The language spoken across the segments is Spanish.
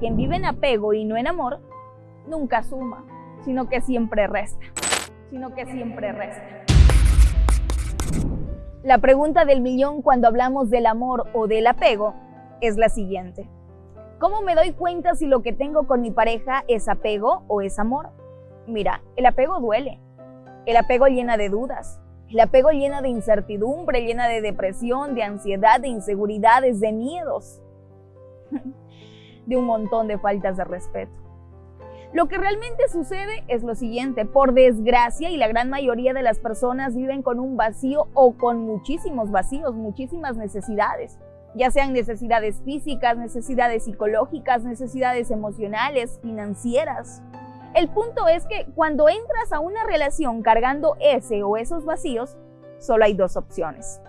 quien vive en apego y no en amor, nunca suma, sino que siempre resta, sino que siempre resta. La pregunta del millón cuando hablamos del amor o del apego es la siguiente. ¿Cómo me doy cuenta si lo que tengo con mi pareja es apego o es amor? Mira, el apego duele. El apego llena de dudas. El apego llena de incertidumbre, llena de depresión, de ansiedad, de inseguridades, de miedos. De un montón de faltas de respeto. Lo que realmente sucede es lo siguiente, por desgracia y la gran mayoría de las personas viven con un vacío o con muchísimos vacíos, muchísimas necesidades, ya sean necesidades físicas, necesidades psicológicas, necesidades emocionales, financieras. El punto es que cuando entras a una relación cargando ese o esos vacíos, solo hay dos opciones.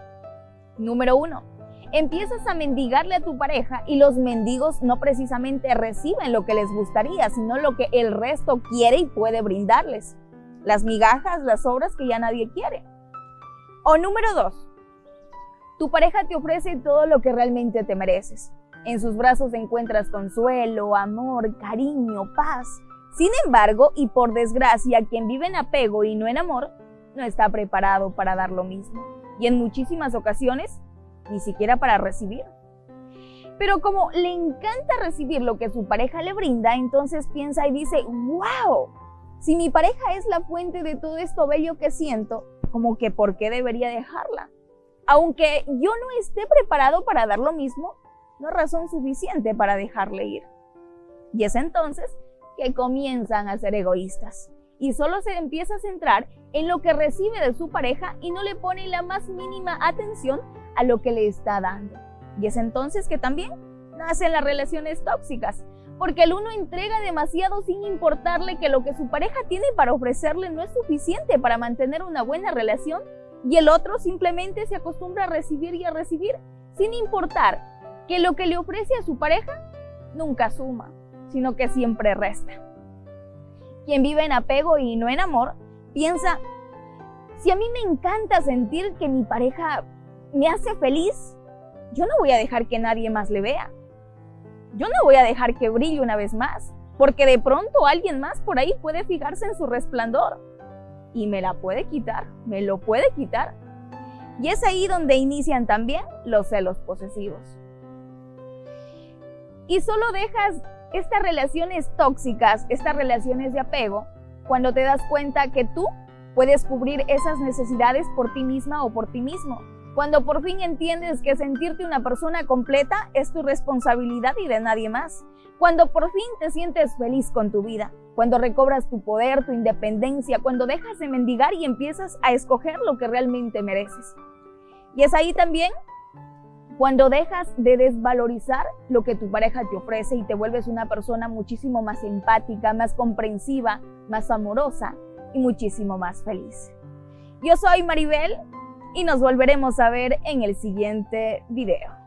Número uno, empiezas a mendigarle a tu pareja y los mendigos no precisamente reciben lo que les gustaría, sino lo que el resto quiere y puede brindarles. Las migajas, las obras que ya nadie quiere. O número dos, tu pareja te ofrece todo lo que realmente te mereces. En sus brazos encuentras consuelo, amor, cariño, paz. Sin embargo, y por desgracia, quien vive en apego y no en amor, no está preparado para dar lo mismo. Y en muchísimas ocasiones ni siquiera para recibir. Pero como le encanta recibir lo que su pareja le brinda, entonces piensa y dice, wow, si mi pareja es la fuente de todo esto bello que siento, como que ¿por qué debería dejarla? Aunque yo no esté preparado para dar lo mismo, no es razón suficiente para dejarle ir. Y es entonces que comienzan a ser egoístas y solo se empieza a centrar en lo que recibe de su pareja y no le pone la más mínima atención a lo que le está dando. Y es entonces que también nacen las relaciones tóxicas, porque el uno entrega demasiado sin importarle que lo que su pareja tiene para ofrecerle no es suficiente para mantener una buena relación y el otro simplemente se acostumbra a recibir y a recibir sin importar que lo que le ofrece a su pareja nunca suma, sino que siempre resta. Quien vive en apego y no en amor piensa, si a mí me encanta sentir que mi pareja me hace feliz, yo no voy a dejar que nadie más le vea. Yo no voy a dejar que brille una vez más, porque de pronto alguien más por ahí puede fijarse en su resplandor y me la puede quitar, me lo puede quitar. Y es ahí donde inician también los celos posesivos. Y solo dejas estas relaciones tóxicas, estas relaciones de apego, cuando te das cuenta que tú puedes cubrir esas necesidades por ti misma o por ti mismo. Cuando por fin entiendes que sentirte una persona completa es tu responsabilidad y de nadie más. Cuando por fin te sientes feliz con tu vida. Cuando recobras tu poder, tu independencia. Cuando dejas de mendigar y empiezas a escoger lo que realmente mereces. Y es ahí también cuando dejas de desvalorizar lo que tu pareja te ofrece y te vuelves una persona muchísimo más empática, más comprensiva, más amorosa y muchísimo más feliz. Yo soy Maribel y nos volveremos a ver en el siguiente video.